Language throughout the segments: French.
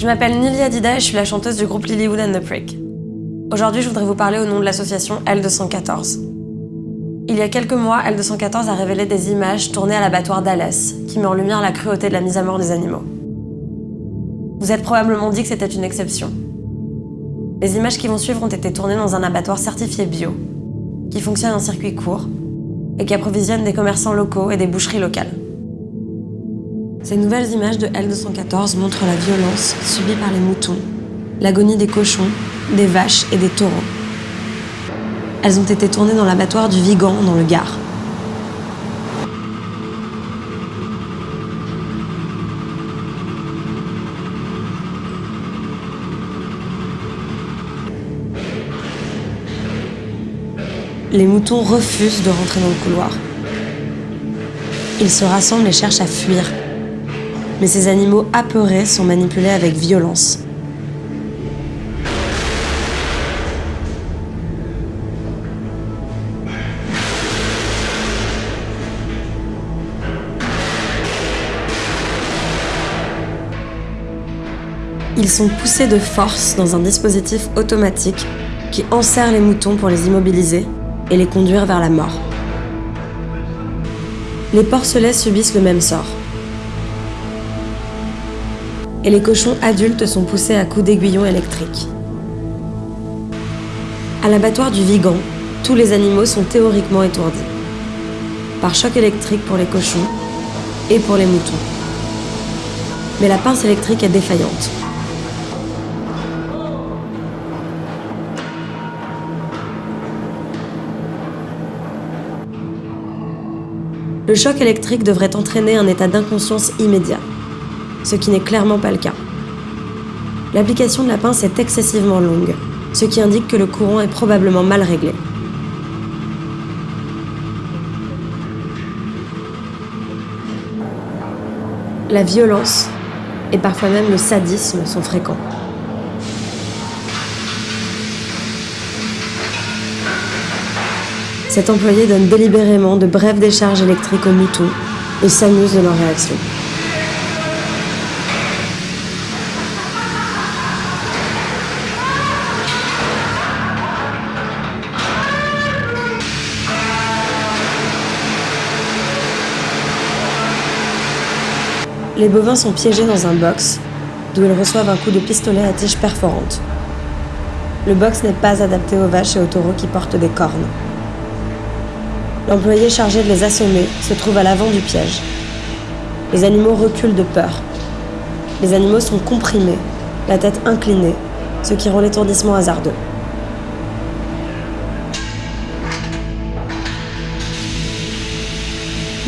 Je m'appelle Nili Adida et je suis la chanteuse du groupe Lilywood and the Prick. Aujourd'hui, je voudrais vous parler au nom de l'association L214. Il y a quelques mois, L214 a révélé des images tournées à l'abattoir d'Alès, qui met en lumière la cruauté de la mise à mort des animaux. Vous êtes probablement dit que c'était une exception. Les images qui vont suivre ont été tournées dans un abattoir certifié bio, qui fonctionne en circuit court et qui approvisionne des commerçants locaux et des boucheries locales. Ces nouvelles images de L214 montrent la violence subie par les moutons, l'agonie des cochons, des vaches et des taureaux. Elles ont été tournées dans l'abattoir du Vigan, dans le Gard. Les moutons refusent de rentrer dans le couloir. Ils se rassemblent et cherchent à fuir, mais ces animaux apeurés sont manipulés avec violence. Ils sont poussés de force dans un dispositif automatique qui enserre les moutons pour les immobiliser et les conduire vers la mort. Les porcelets subissent le même sort et les cochons adultes sont poussés à coups d'aiguillon électriques. À l'abattoir du Vigan, tous les animaux sont théoriquement étourdis. Par choc électrique pour les cochons et pour les moutons. Mais la pince électrique est défaillante. Le choc électrique devrait entraîner un état d'inconscience immédiat ce qui n'est clairement pas le cas. L'application de la pince est excessivement longue, ce qui indique que le courant est probablement mal réglé. La violence et parfois même le sadisme sont fréquents. Cet employé donne délibérément de brèves décharges électriques aux moutons et s'amuse de leur réaction. Les bovins sont piégés dans un box, d'où ils reçoivent un coup de pistolet à tige perforante. Le box n'est pas adapté aux vaches et aux taureaux qui portent des cornes. L'employé chargé de les assommer se trouve à l'avant du piège. Les animaux reculent de peur. Les animaux sont comprimés, la tête inclinée, ce qui rend l'étourdissement hasardeux.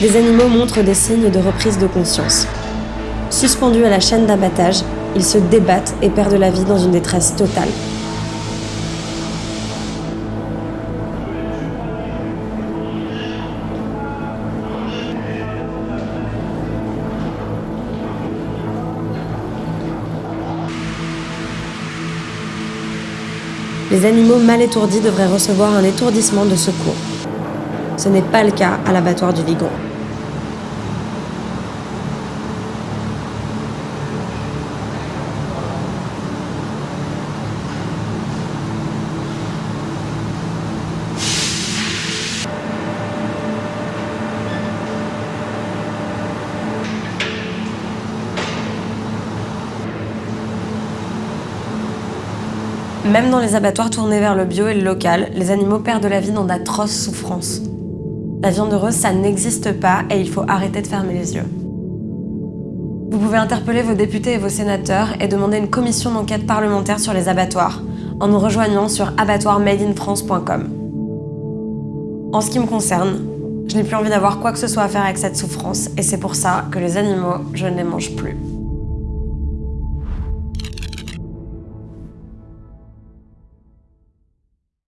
Les animaux montrent des signes de reprise de conscience. Suspendus à la chaîne d'abattage, ils se débattent et perdent la vie dans une détresse totale. Les animaux mal étourdis devraient recevoir un étourdissement de secours. Ce n'est pas le cas à l'abattoir du Vigon. Même dans les abattoirs tournés vers le bio et le local, les animaux perdent la vie dans d'atroces souffrances. La viande heureuse, ça n'existe pas et il faut arrêter de fermer les yeux. Vous pouvez interpeller vos députés et vos sénateurs et demander une commission d'enquête parlementaire sur les abattoirs en nous rejoignant sur abattoirmadeinfrance.com. En ce qui me concerne, je n'ai plus envie d'avoir quoi que ce soit à faire avec cette souffrance et c'est pour ça que les animaux, je ne les mange plus.